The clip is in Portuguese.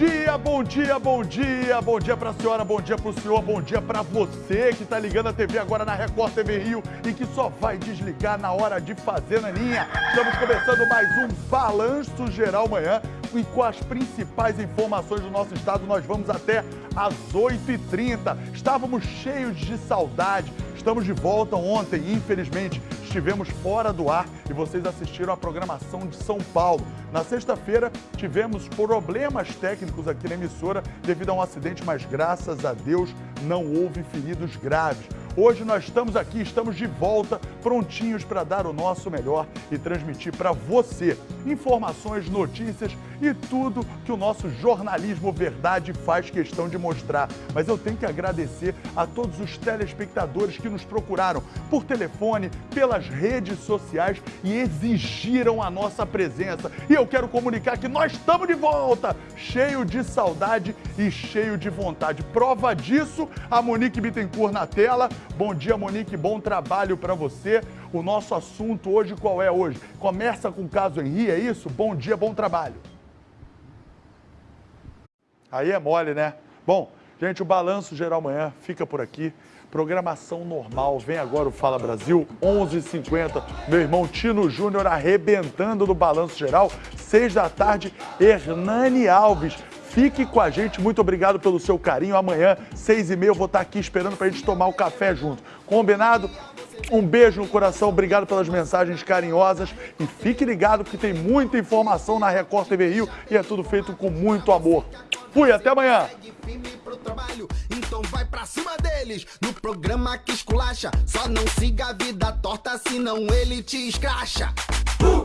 dia, bom dia, bom dia, bom dia para a senhora, bom dia para o senhor, bom dia para você que está ligando a TV agora na Record TV Rio e que só vai desligar na hora de fazer na linha. Estamos começando mais um Balanço Geral Manhã e com as principais informações do nosso estado nós vamos até às 8h30. Estávamos cheios de saudade, estamos de volta ontem, infelizmente estivemos fora do ar e vocês assistiram a programação de São Paulo. Na sexta-feira, tivemos problemas técnicos aqui na emissora devido a um acidente, mas graças a Deus não houve feridos graves. Hoje nós estamos aqui, estamos de volta, prontinhos para dar o nosso melhor e transmitir para você informações, notícias e tudo que o nosso jornalismo verdade faz questão de mostrar. Mas eu tenho que agradecer a todos os telespectadores que nos procuraram por telefone, pelas redes sociais e exigiram a nossa presença. E eu quero comunicar que nós estamos de volta, cheio de saudade e cheio de vontade. Prova disso, a Monique Bittencourt na tela. Bom dia, Monique, bom trabalho para você. O nosso assunto hoje qual é hoje? Começa com o caso Henri, é isso? Bom dia, bom trabalho. Aí é mole, né? Bom, gente, o Balanço Geral Manhã fica por aqui. Programação normal, vem agora o Fala Brasil, 11 h 50 Meu irmão Tino Júnior arrebentando no Balanço Geral. 6 da tarde, Hernani Alves Fique com a gente, muito obrigado pelo seu carinho. Amanhã, seis e meia, eu vou estar aqui esperando para a gente tomar o café junto. Combinado? Um beijo no coração, obrigado pelas mensagens carinhosas e fique ligado porque tem muita informação na Record TV Rio e é tudo feito com muito amor. Fui, até amanhã! Então vai pra cima deles no programa que esculacha. Só não siga a vida torta, senão ele te escracha. Uh,